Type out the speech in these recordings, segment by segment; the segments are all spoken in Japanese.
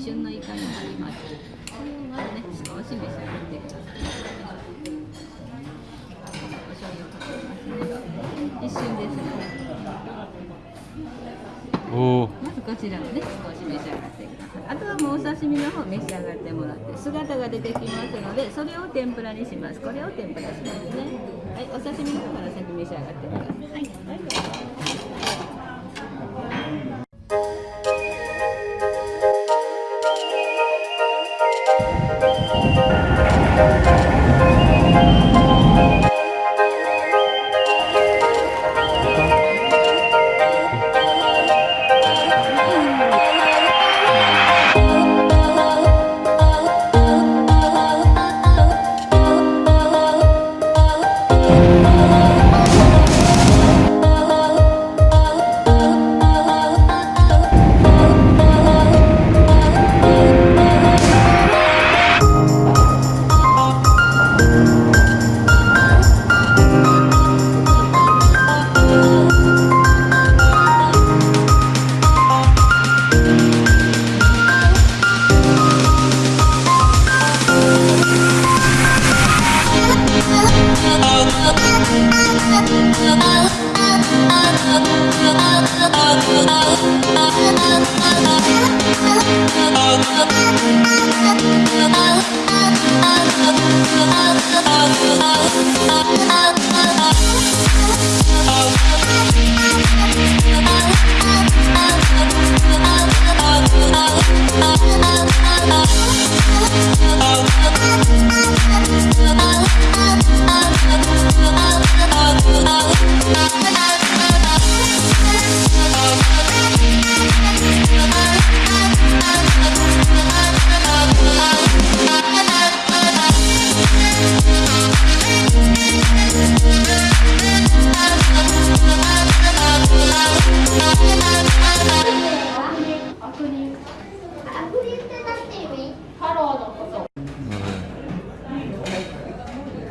旬のイカになりますこれをまずね少し召し上がってくださいお醤油をかけますね一瞬ですねおまずこちらをね少し召し上がってくださいあとはもうお刺身の方召し上がってもらって姿が出てきますのでそれを天ぷらにしますこれを天ぷらしますねはいお刺身の方から先召し上がってくださいはい、は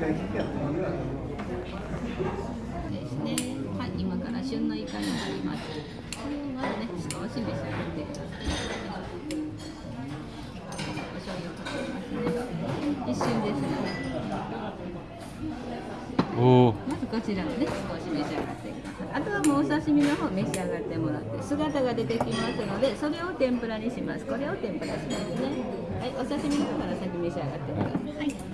ですね。はい、今から旬のイカになります。これをまずね、少し召し上がってください。お醤油をかけますね。一瞬ですがね。おまずこちらをね、少し召し上がってください。あとはもうお刺身の方召し上がってもらって、姿が出てきますので、それを天ぷらにします。これを天ぷらしますね。はい、お刺身の方から先召し上がってくださ。い、はい。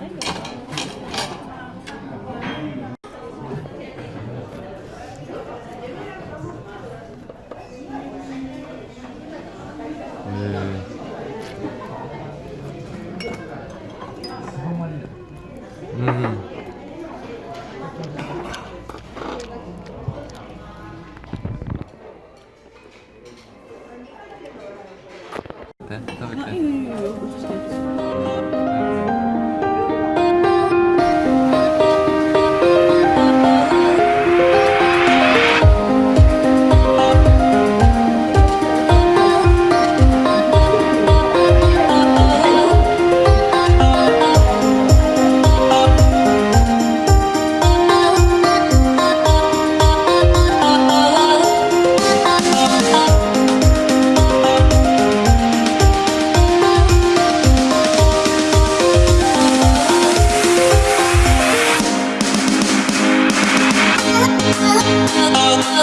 で食べて